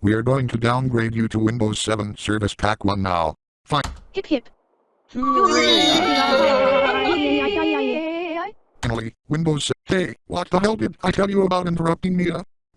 We are going to downgrade you to Windows 7 Service Pack 1 now. Fine. Hip hip. Finally, Windows 7. Hey, what the hell did I tell you about interrupting me?